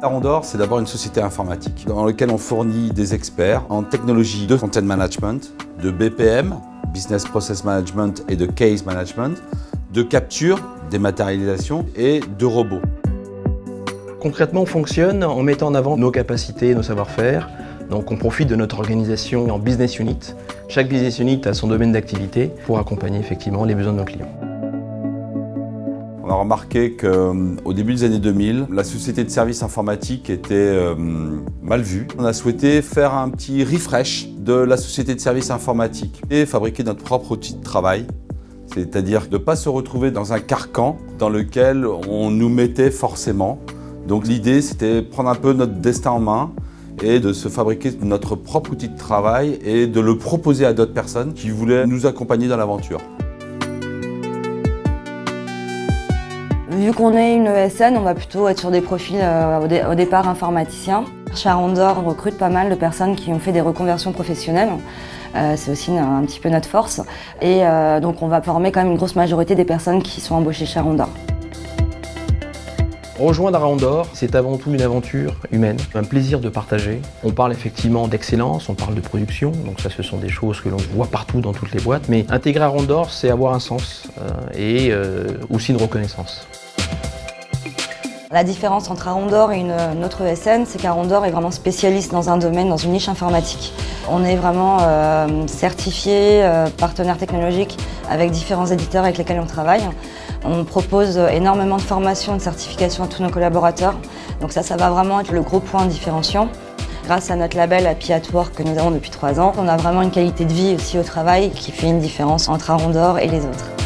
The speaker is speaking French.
Arondor, c'est d'abord une société informatique dans laquelle on fournit des experts en technologie de content management, de BPM, Business Process Management et de Case Management, de capture, dématérialisation et de robots. Concrètement, on fonctionne en mettant en avant nos capacités, nos savoir-faire. Donc on profite de notre organisation en business unit. Chaque business unit a son domaine d'activité pour accompagner effectivement les besoins de nos clients. On a remarqué qu'au début des années 2000, la société de services informatiques était euh, mal vue. On a souhaité faire un petit refresh de la société de services informatiques et fabriquer notre propre outil de travail. C'est-à-dire de ne pas se retrouver dans un carcan dans lequel on nous mettait forcément. Donc l'idée, c'était prendre un peu notre destin en main et de se fabriquer notre propre outil de travail et de le proposer à d'autres personnes qui voulaient nous accompagner dans l'aventure. Vu qu'on est une ESN, on va plutôt être sur des profils euh, au, départ informaticiens. Chez recrute pas mal de personnes qui ont fait des reconversions professionnelles. Euh, c'est aussi un, petit peu notre force. Et euh, donc on va former quand même une grosse majorité des personnes qui sont embauchées chez. Rejoindre Arondor, c'est avant tout une aventure humaine, un plaisir de partager. On parle effectivement d'excellence, on parle de production, donc ça ce sont des choses que l'on voit partout dans toutes les boîtes, mais intégrer Arondor, c'est avoir un sens et aussi une reconnaissance. La différence entre Arondor et une, autre ESN, c'est qu'Arondor est vraiment spécialiste dans un domaine, dans une niche informatique. On est vraiment euh, certifié, euh, partenaire technologique avec différents éditeurs avec lesquels on travaille. On propose énormément de formations et de certifications à tous nos collaborateurs. Donc ça, ça va vraiment être le gros point différenciant. Grâce à notre label Happy at Work que nous avons depuis trois ans, on a vraiment une qualité de vie aussi au travail qui fait une différence entre Arondor et les autres.